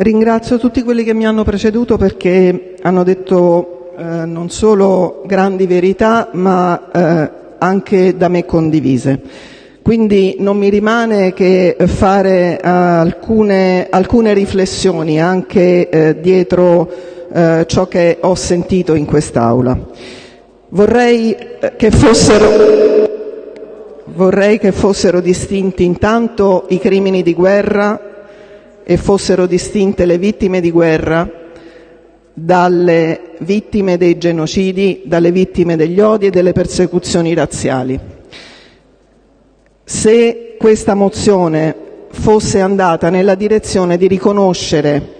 Ringrazio tutti quelli che mi hanno preceduto perché hanno detto eh, non solo grandi verità, ma eh, anche da me condivise. Quindi non mi rimane che fare uh, alcune, alcune, riflessioni anche eh, dietro eh, ciò che ho sentito in quest'Aula. Vorrei eh, che fossero, vorrei che fossero distinti intanto i crimini di guerra e fossero distinte le vittime di guerra dalle vittime dei genocidi, dalle vittime degli odi e delle persecuzioni razziali. Se questa mozione fosse andata nella direzione di riconoscere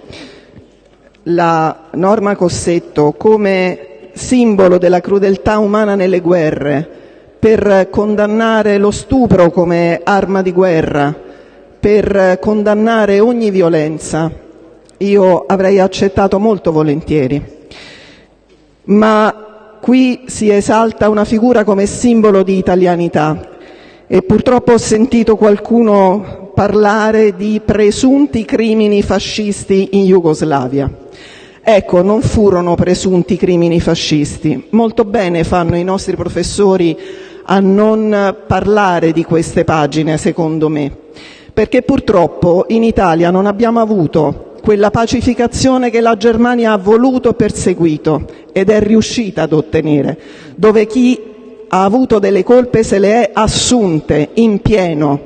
la norma Cossetto come simbolo della crudeltà umana nelle guerre, per condannare lo stupro come arma di guerra, per condannare ogni violenza, io avrei accettato molto volentieri. Ma qui si esalta una figura come simbolo di italianità e purtroppo ho sentito qualcuno parlare di presunti crimini fascisti in Jugoslavia. Ecco, non furono presunti crimini fascisti. Molto bene fanno i nostri professori a non parlare di queste pagine, secondo me perché purtroppo in Italia non abbiamo avuto quella pacificazione che la Germania ha voluto e perseguito ed è riuscita ad ottenere, dove chi ha avuto delle colpe se le è assunte in pieno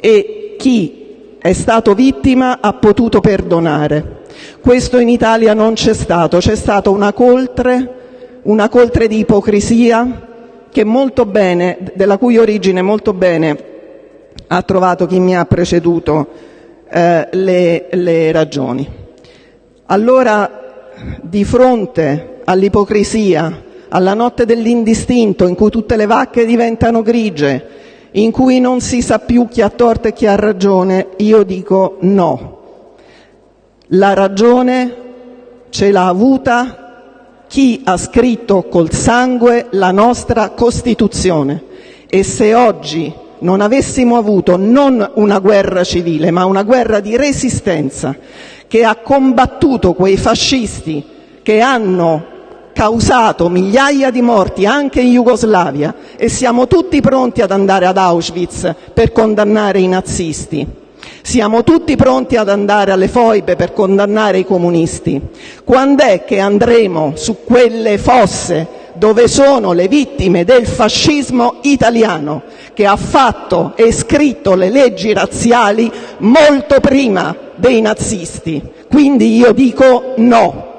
e chi è stato vittima ha potuto perdonare. Questo in Italia non c'è stato, c'è stata una coltre, una coltre di ipocrisia molto bene, della cui origine molto bene ha trovato chi mi ha preceduto eh, le, ragioni. Allora, di fronte all'ipocrisia, alla notte dell'indistinto in cui tutte le vacche diventano grigie, in cui non si sa più chi ha torto e chi ha ragione, io dico no. La ragione ce l'ha avuta chi ha scritto col sangue la nostra Costituzione e se oggi non avessimo avuto non una guerra civile, ma una guerra di resistenza che ha combattuto quei fascisti che hanno causato migliaia di morti anche in Jugoslavia e siamo tutti pronti ad andare ad Auschwitz per condannare i nazisti. Siamo tutti pronti ad andare alle foibe per condannare i comunisti. Quando è che andremo su quelle fosse dove sono le vittime del fascismo italiano, che ha fatto e scritto le leggi razziali molto prima dei nazisti. Quindi io dico no.